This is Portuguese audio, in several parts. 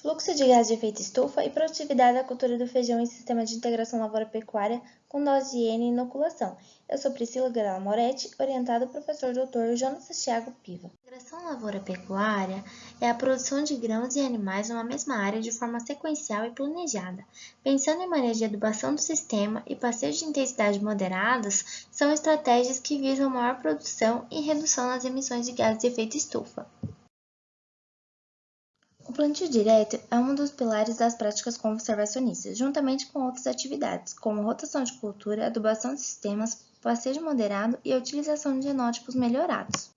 Fluxo de gás de efeito estufa e produtividade da cultura do feijão em sistema de integração lavoura-pecuária com dose de N e inoculação. Eu sou Priscila Grela Moretti, orientada professor Dr. Jonas Thiago Piva. Integração lavoura-pecuária é a produção de grãos e animais numa mesma área de forma sequencial e planejada. Pensando em manejo de adubação do sistema e passeios de intensidade moderadas, são estratégias que visam maior produção e redução nas emissões de gases de efeito estufa. Plantio direto é um dos pilares das práticas conservacionistas, juntamente com outras atividades, como rotação de cultura, adubação de sistemas, passeio moderado e a utilização de genótipos melhorados.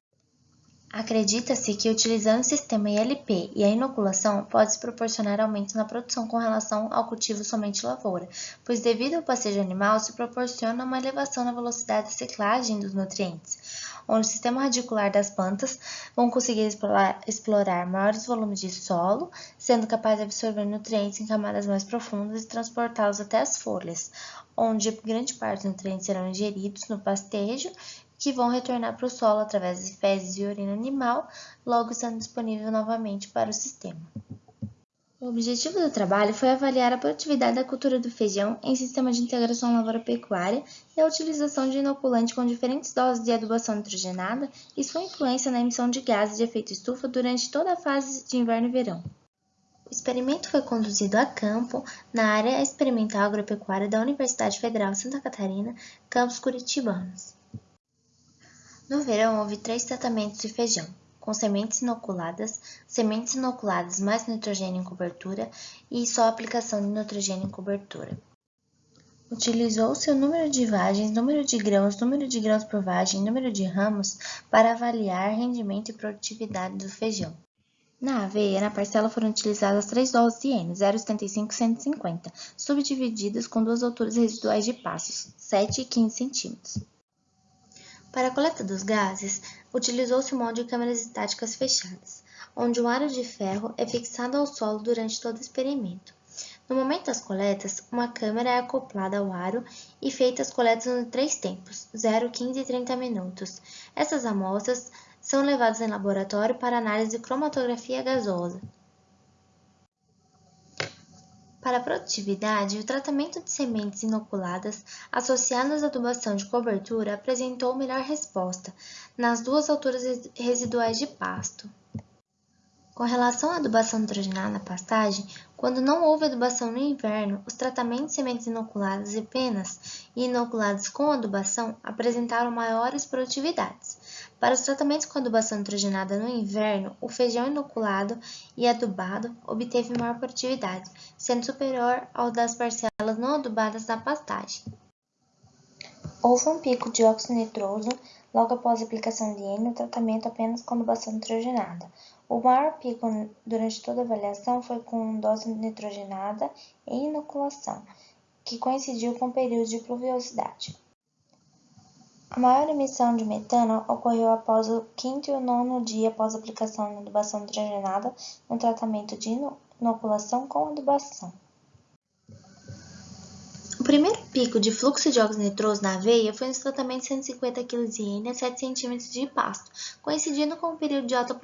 Acredita-se que utilizando o sistema ILP e a inoculação pode-se proporcionar aumento na produção com relação ao cultivo somente lavoura, pois devido ao passeio animal se proporciona uma elevação na velocidade de ciclagem dos nutrientes, onde o sistema radicular das plantas vão conseguir explorar, maiores volumes de solo, sendo capaz de absorver nutrientes em camadas mais profundas e transportá-los até as folhas, onde grande parte dos nutrientes serão ingeridos no pastejo que vão retornar para o solo através de fezes e urina animal, logo estando disponível novamente para o sistema. O objetivo do trabalho foi avaliar a produtividade da cultura do feijão em sistema de integração lavoura-pecuária e a utilização de inoculante com diferentes doses de adubação nitrogenada e sua influência na emissão de gases de efeito estufa durante toda a fase de inverno e verão. O experimento foi conduzido a campo na área experimental agropecuária da Universidade Federal Santa Catarina, campos curitibanos. No verão, houve três tratamentos de feijão com sementes inoculadas, sementes inoculadas mais nitrogênio em cobertura e só aplicação de nitrogênio em cobertura. Utilizou-se o número de vagens, número de grãos, número de grãos por vagem, número de ramos para avaliar rendimento e produtividade do feijão. Na aveia, na parcela foram utilizadas três doses de N, 0,75 e 150, subdivididas com duas alturas residuais de passos, 7 e 15 centímetros. Para a coleta dos gases, utilizou-se o molde de câmeras estáticas fechadas, onde um aro de ferro é fixado ao solo durante todo o experimento. No momento das coletas, uma câmera é acoplada ao aro e feitas coletas em três tempos, 0, 15 e 30 minutos. Essas amostras são levadas em laboratório para análise de cromatografia gasosa. Para a produtividade, o tratamento de sementes inoculadas associadas à adubação de cobertura apresentou melhor resposta nas duas alturas residuais de pasto. Com relação à adubação nitrogenada na pastagem, quando não houve adubação no inverno, os tratamentos de sementes inoculadas apenas e inoculadas com adubação apresentaram maiores produtividades. Para os tratamentos com adubação nitrogenada no inverno, o feijão inoculado e adubado obteve maior produtividade, sendo superior ao das parcelas não adubadas da pastagem. Houve um pico de óxido nitroso logo após a aplicação de N no tratamento apenas com adubação nitrogenada. O maior pico durante toda a avaliação foi com dose nitrogenada e inoculação, que coincidiu com o período de pluviosidade. A maior emissão de metano ocorreu após o quinto e o nono dia após a aplicação de adubação nitrogenada no tratamento de inoculação com adubação. O primeiro pico de fluxo de óxido nitroso na aveia foi nos tratamentos de 150 kg de N a 7 cm de pasto, coincidindo com o período de alta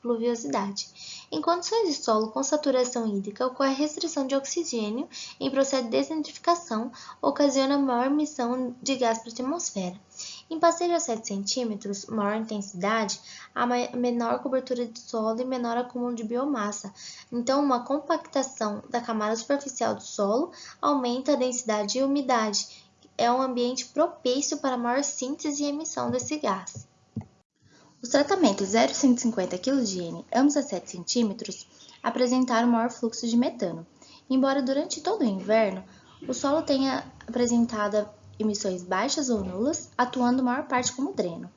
pluviosidade. Em condições de solo com saturação hídrica, ocorre restrição de oxigênio em processo de desnitrificação, ocasiona maior emissão de gás para a atmosfera. Em passeio a 7 cm, maior intensidade, há menor cobertura de solo e menor acúmulo de biomassa. Então, uma compactação da camada superficial do solo aumenta a densidade e umidade. É um ambiente propício para maior síntese e emissão desse gás. Os tratamentos 0,150 kg de N, ambos a 7 cm, apresentaram maior fluxo de metano. Embora durante todo o inverno o solo tenha apresentado emissões baixas ou nulas, atuando maior parte como dreno.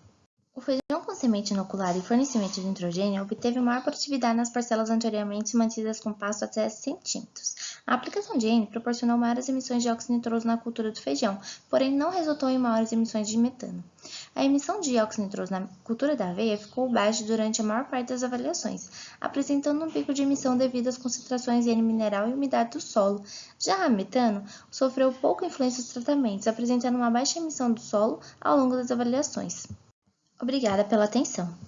O feijão com semente inoculada e fornecimento de nitrogênio obteve maior produtividade nas parcelas anteriormente mantidas com pasto até centímetros. A aplicação de N proporcionou maiores emissões de óxido nitroso na cultura do feijão, porém não resultou em maiores emissões de metano. A emissão de óxido nitroso na cultura da aveia ficou baixa durante a maior parte das avaliações, apresentando um pico de emissão devido às concentrações de N mineral e umidade do solo. Já a metano sofreu pouca influência dos tratamentos, apresentando uma baixa emissão do solo ao longo das avaliações. Obrigada pela atenção.